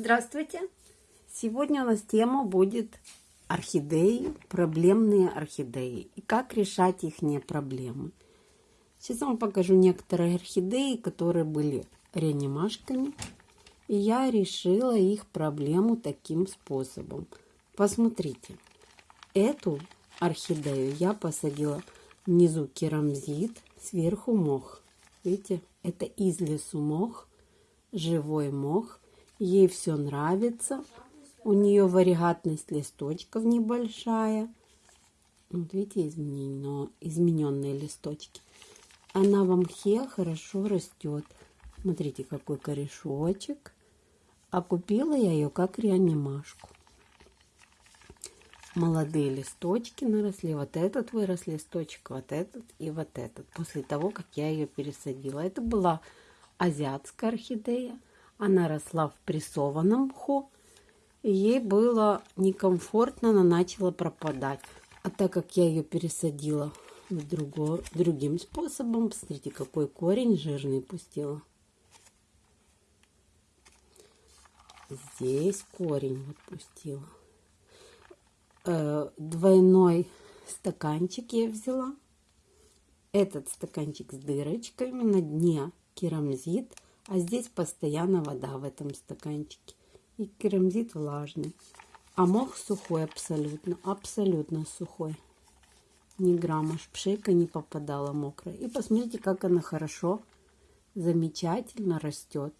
Здравствуйте! Сегодня у нас тема будет орхидеи, проблемные орхидеи и как решать их проблемы. Сейчас вам покажу некоторые орхидеи, которые были реанимашками. И я решила их проблему таким способом. Посмотрите, эту орхидею я посадила внизу керамзит, сверху мох. Видите, это из лесу мох, живой мох. Ей все нравится. У нее варигатность листочков небольшая. Вот видите, изменено, измененные листочки. Она в мхе хорошо растет. Смотрите, какой корешочек. А купила я ее как реанимашку. Молодые листочки наросли. Вот этот вырос листочек, вот этот и вот этот. После того, как я ее пересадила. Это была азиатская орхидея. Она росла в прессованном мху. И ей было некомфортно, она начала пропадать. А так как я ее пересадила в друго, другим способом, посмотрите, какой корень жирный пустила. Здесь корень вот пустила. Э, двойной стаканчик я взяла. Этот стаканчик с дырочками на дне керамзит – а здесь постоянно вода в этом стаканчике. И керамзит влажный. А мох сухой абсолютно, абсолютно сухой. Ни грамма шпшейка не попадала мокрая. И посмотрите, как она хорошо, замечательно растет.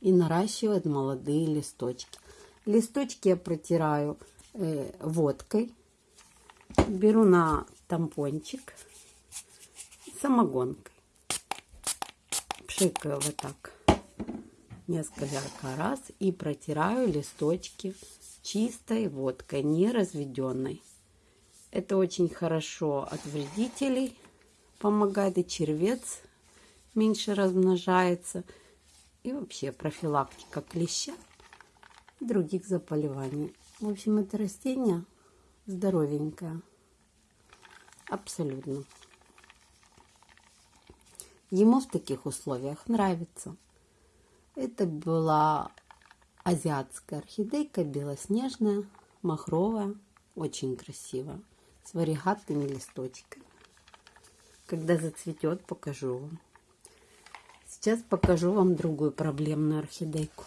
И наращивает молодые листочки. Листочки я протираю э, водкой. Беру на тампончик самогонкой пшикаю вот так несколько раз и протираю листочки чистой водкой, не разведенной. Это очень хорошо от вредителей помогает, и червец меньше размножается, и вообще профилактика клеща и других заболеваний. В общем, это растение здоровенькое, абсолютно. Ему в таких условиях нравится. Это была азиатская орхидейка, белоснежная, махровая, очень красивая, с варигатными листочками. Когда зацветет, покажу вам. Сейчас покажу вам другую проблемную орхидейку.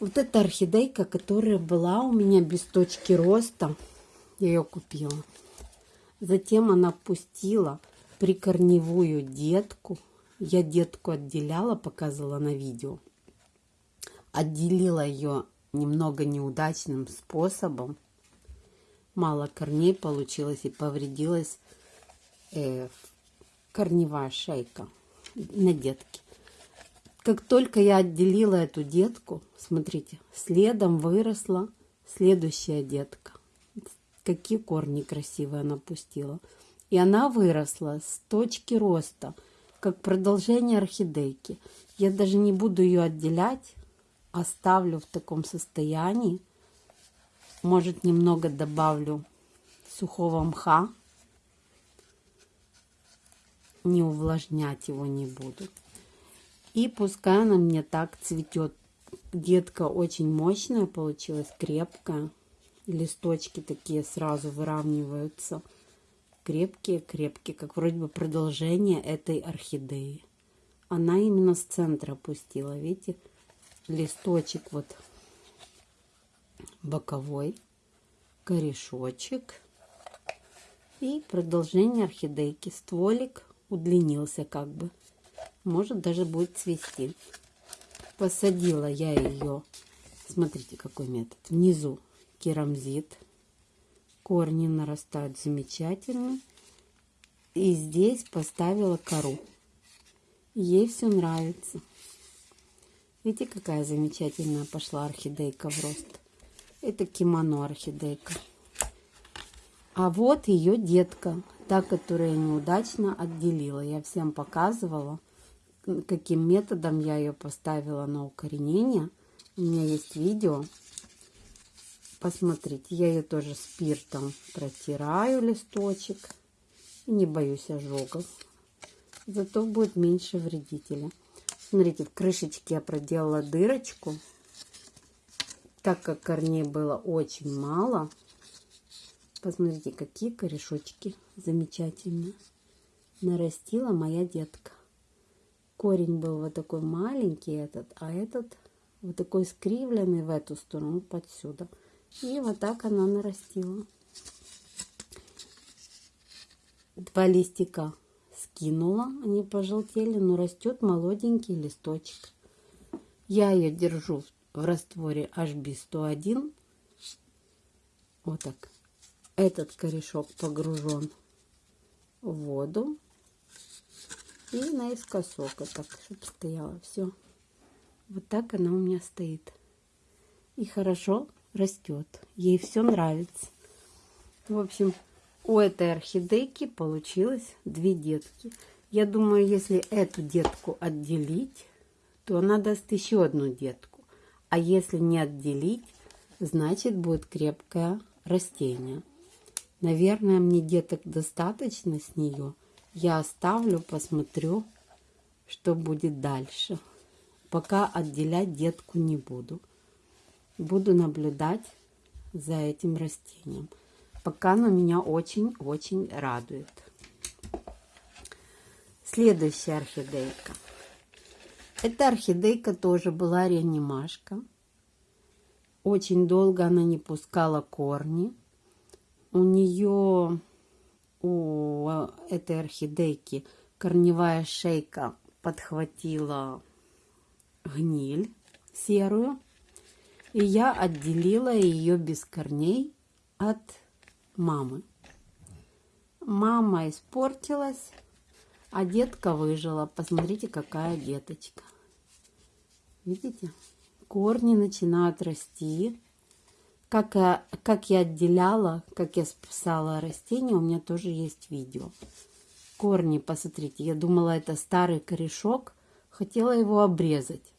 Вот эта орхидейка, которая была у меня без точки роста, я ее купила. Затем она пустила прикорневую детку. Я детку отделяла, показывала на видео. Отделила ее немного неудачным способом. Мало корней получилось и повредилась э, корневая шейка на детке. Как только я отделила эту детку, смотрите, следом выросла следующая детка. Какие корни красивые она пустила. И она выросла с точки роста, как продолжение орхидейки. Я даже не буду ее отделять, оставлю в таком состоянии. Может, немного добавлю сухого мха. Не увлажнять его не буду. И пускай она мне так цветет. Детка очень мощная получилась, крепкая. Листочки такие сразу выравниваются крепкие-крепкие, как вроде бы продолжение этой орхидеи. Она именно с центра опустила, видите, листочек вот боковой, корешочек и продолжение орхидейки. Стволик удлинился как бы, может даже будет цвести. Посадила я ее, смотрите какой метод, внизу керамзит корни нарастают замечательно. И здесь поставила кору. Ей все нравится. Видите, какая замечательная пошла орхидейка в рост. Это кимоно орхидейка. А вот ее детка, та, которая неудачно отделила. Я всем показывала, каким методом я ее поставила на укоренение. У меня есть видео. Посмотрите, я ее тоже спиртом протираю листочек. Не боюсь ожогов. Зато будет меньше вредителя. Смотрите, в крышечке я проделала дырочку. Так как корней было очень мало, посмотрите, какие корешочки замечательные нарастила моя детка. Корень был вот такой маленький этот, а этот вот такой скривленный в эту сторону, под сюда. И вот так она нарастила. Два листика скинула, они пожелтели, но растет молоденький листочек. Я ее держу в растворе HB101. Вот так. Этот корешок погружен в воду. И наискосок, вот так, чтобы стояла. Все. Вот так она у меня стоит. И хорошо растет. Ей все нравится. В общем, у этой орхидейки получилось две детки. Я думаю, если эту детку отделить, то она даст еще одну детку. А если не отделить, значит будет крепкое растение. Наверное, мне деток достаточно с нее. Я оставлю, посмотрю, что будет дальше. Пока отделять детку не буду. Буду наблюдать за этим растением. Пока оно меня очень-очень радует. Следующая орхидейка. Эта орхидейка тоже была реанимашка. Очень долго она не пускала корни. У нее, у этой орхидейки, корневая шейка подхватила гниль серую. И я отделила ее без корней от мамы. Мама испортилась, а детка выжила. Посмотрите, какая деточка. Видите? Корни начинают расти. Как, я, как я отделяла, как я спасала растения, у меня тоже есть видео. Корни, посмотрите, я думала, это старый корешок. Хотела его обрезать.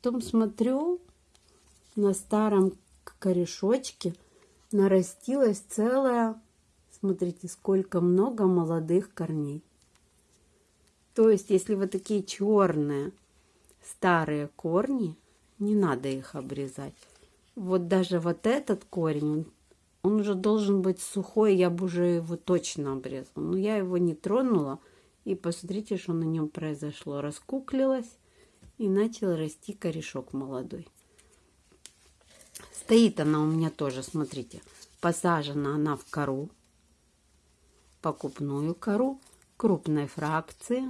Потом смотрю, на старом корешочке нарастилась целая, смотрите, сколько много молодых корней. То есть, если вот такие черные старые корни, не надо их обрезать. Вот даже вот этот корень, он уже должен быть сухой, я бы уже его точно обрезала. Но я его не тронула. И посмотрите, что на нем произошло. Раскуклилось и начал расти корешок молодой. Стоит она у меня тоже, смотрите, посажена она в кору, покупную кору, крупной фракции.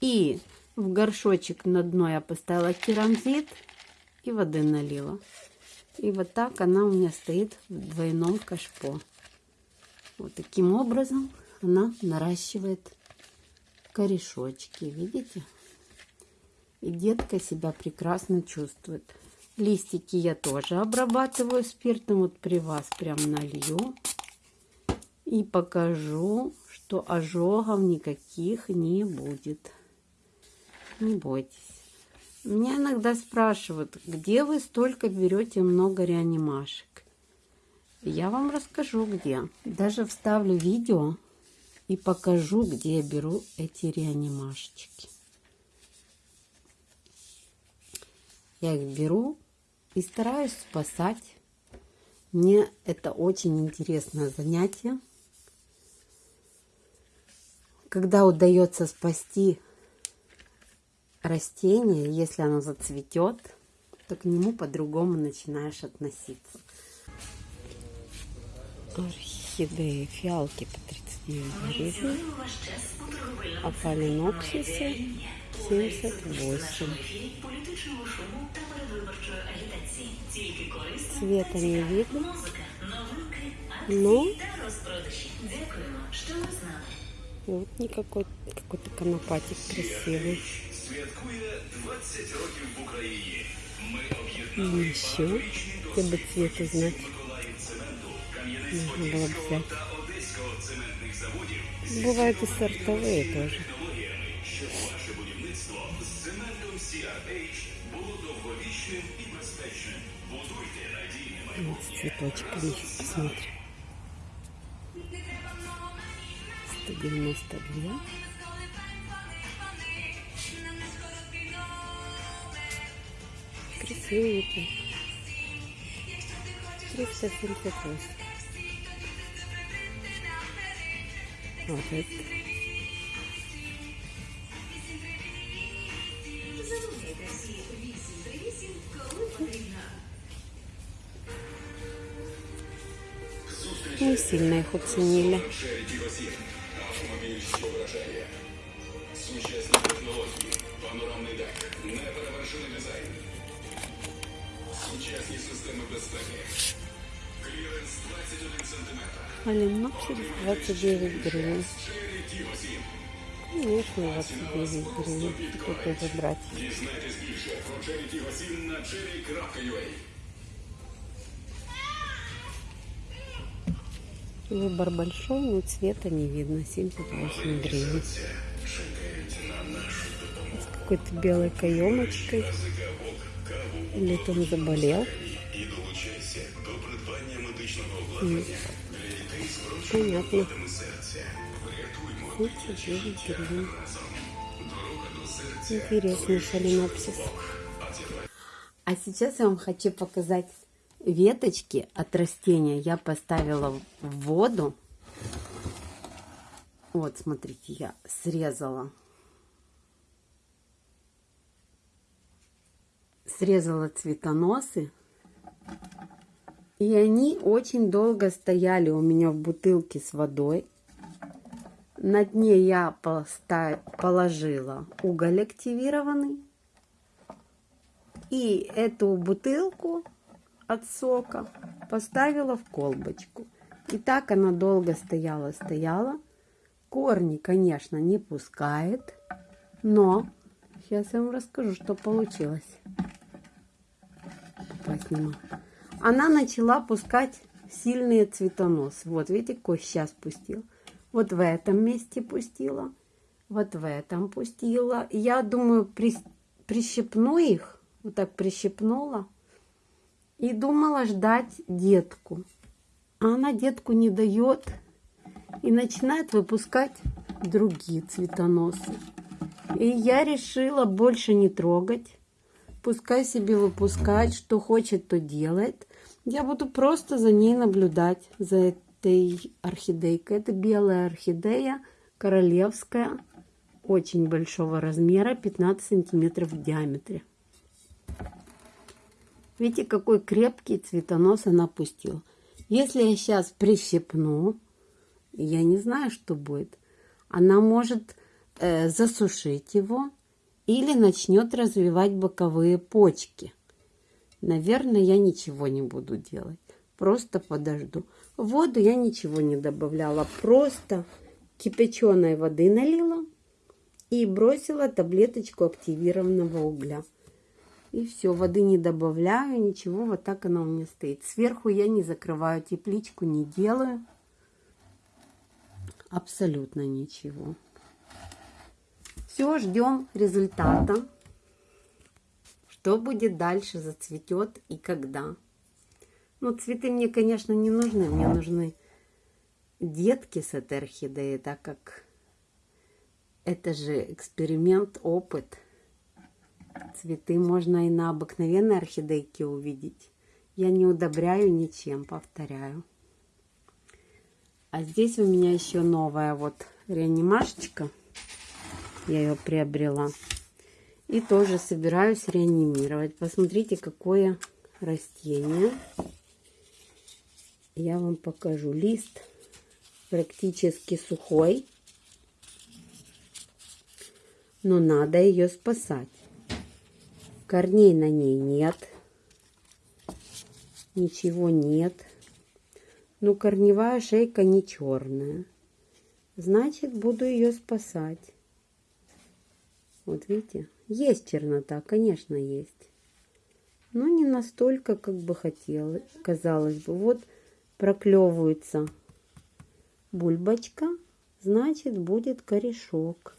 И в горшочек на дно я поставила керамзит и воды налила. И вот так она у меня стоит в двойном кашпо. Вот таким образом она наращивает корешочки. Видите? И детка себя прекрасно чувствует. Листики я тоже обрабатываю спиртом. Вот при вас прям налью. И покажу, что ожогов никаких не будет. Не бойтесь. Меня иногда спрашивают, где вы столько берете много реанимашек. Я вам расскажу, где. Даже вставлю видео и покажу, где я беру эти реанимашечки. Я их беру и стараюсь спасать. Мне это очень интересное занятие. Когда удается спасти растение, если оно зацветет, то к нему по-другому начинаешь относиться. Орхидеи, фиалки по 39 гривен, а 78. Цвета не видно, но вот никакой какой-то конопатик красивый. И еще, чтобы цвет узнать, нужно было бы взять. Бывают и сортовые тоже. Вот с цветочками. Посмотрим. 192. Красивенький. 378. Вот это. безпеки. Кліренс 21 см. Оленопсик 29 гривен. Черрі Тіго 7. Конечно, 29 гривен. Тут тоже Выбор большой, но цвета не видно. 78 гривен. С какой-то белой каемочкой. Или он заболел. Понятно. серця. Врятуймо 39 гривен. Интересный соленопсис. А сейчас я вам хочу показать веточки от растения. Я поставила в воду. Вот, смотрите, я срезала. Срезала цветоносы. И они очень долго стояли у меня в бутылке с водой. На дне я положила уголь активированный. И эту бутылку от сока поставила в колбочку. И так она долго стояла, стояла. Корни, конечно, не пускает. Но сейчас я вам расскажу, что получилось. Посниму. Она начала пускать сильные цветоносы. Вот, видите, какой сейчас пустил. Вот в этом месте пустила. Вот в этом пустила. Я думаю, при- прищипну их. Вот так прищипнула. И думала ждать детку. А она детку не дает. И начинает выпускать другие цветоносы. И я решила больше не трогать. Пускай себе выпускает, что хочет, то делает. Я буду просто за ней наблюдать, за этой орхидейкой. Это белая орхидея, королевская, очень большого размера, 15 сантиметров в диаметре. Видите, какой крепкий цветонос она пустила. Если я сейчас прищипну, я не знаю, что будет. Она может э, засушить его или начнет развивать боковые почки. Наверное, я ничего не буду делать. Просто подожду. Воду я ничего не добавляла. Просто кипяченой воды налила и бросила таблеточку активированного угля. И все, воды не добавляю, ничего, вот так она у меня стоит. Сверху я не закрываю тепличку, не делаю. Абсолютно ничего. Все, ждем результата. Что будет дальше, зацветет и когда. Ну, цветы мне, конечно, не нужны. Мне нужны детки с этой орхидеей, так как это же эксперимент, опыт. Цветы можно и на обыкновенной орхидейке увидеть. Я не удобряю ничем, повторяю. А здесь у меня еще новая вот реанимашечка. Я ее приобрела. И тоже собираюсь реанимировать. Посмотрите, какое растение. Я вам покажу. Лист практически сухой. Но надо ее спасать. Корней на ней нет. Ничего нет. Ну, корневая шейка не черная. Значит, буду ее спасать. Вот видите, есть чернота, конечно, есть. Но не настолько, как бы хотелось, казалось бы. Вот проклевывается бульбочка, значит, будет корешок.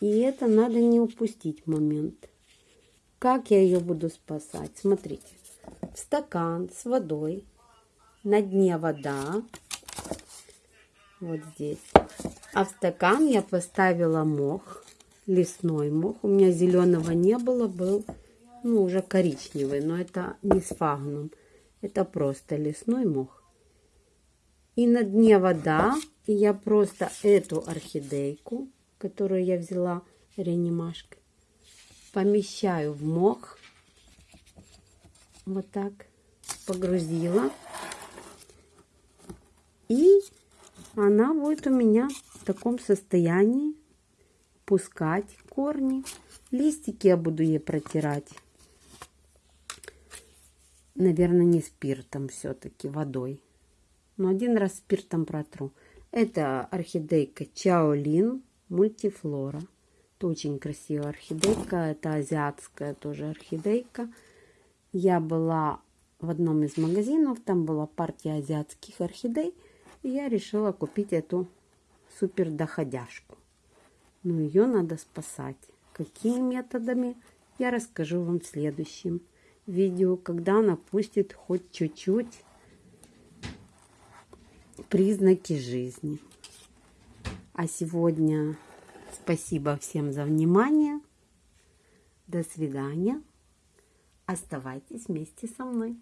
И это надо не упустить момент. Как я ее буду спасать? Смотрите, в стакан с водой, на дне вода, вот здесь. А в стакан я поставила мох, лесной мох. У меня зеленого не было, был ну, уже коричневый, но это не сфагнум. Это просто лесной мох. И на дне вода, и я просто эту орхидейку, которую я взяла реанимашкой, помещаю в мох. Вот так. Погрузила. И она будет у меня в таком состоянии пускать корни. Листики я буду ей протирать. Наверное, не спиртом все-таки, водой. Но один раз спиртом протру. Это орхидейка Чаолин мультифлора. Это очень красивая орхидейка. Это азиатская тоже орхидейка. Я была в одном из магазинов. Там была партия азиатских орхидей. И я решила купить эту супер доходяшку. Но ее надо спасать. Какими методами, я расскажу вам в следующем видео, когда она пустит хоть чуть-чуть признаки жизни. А сегодня спасибо всем за внимание. До свидания. Оставайтесь вместе со мной.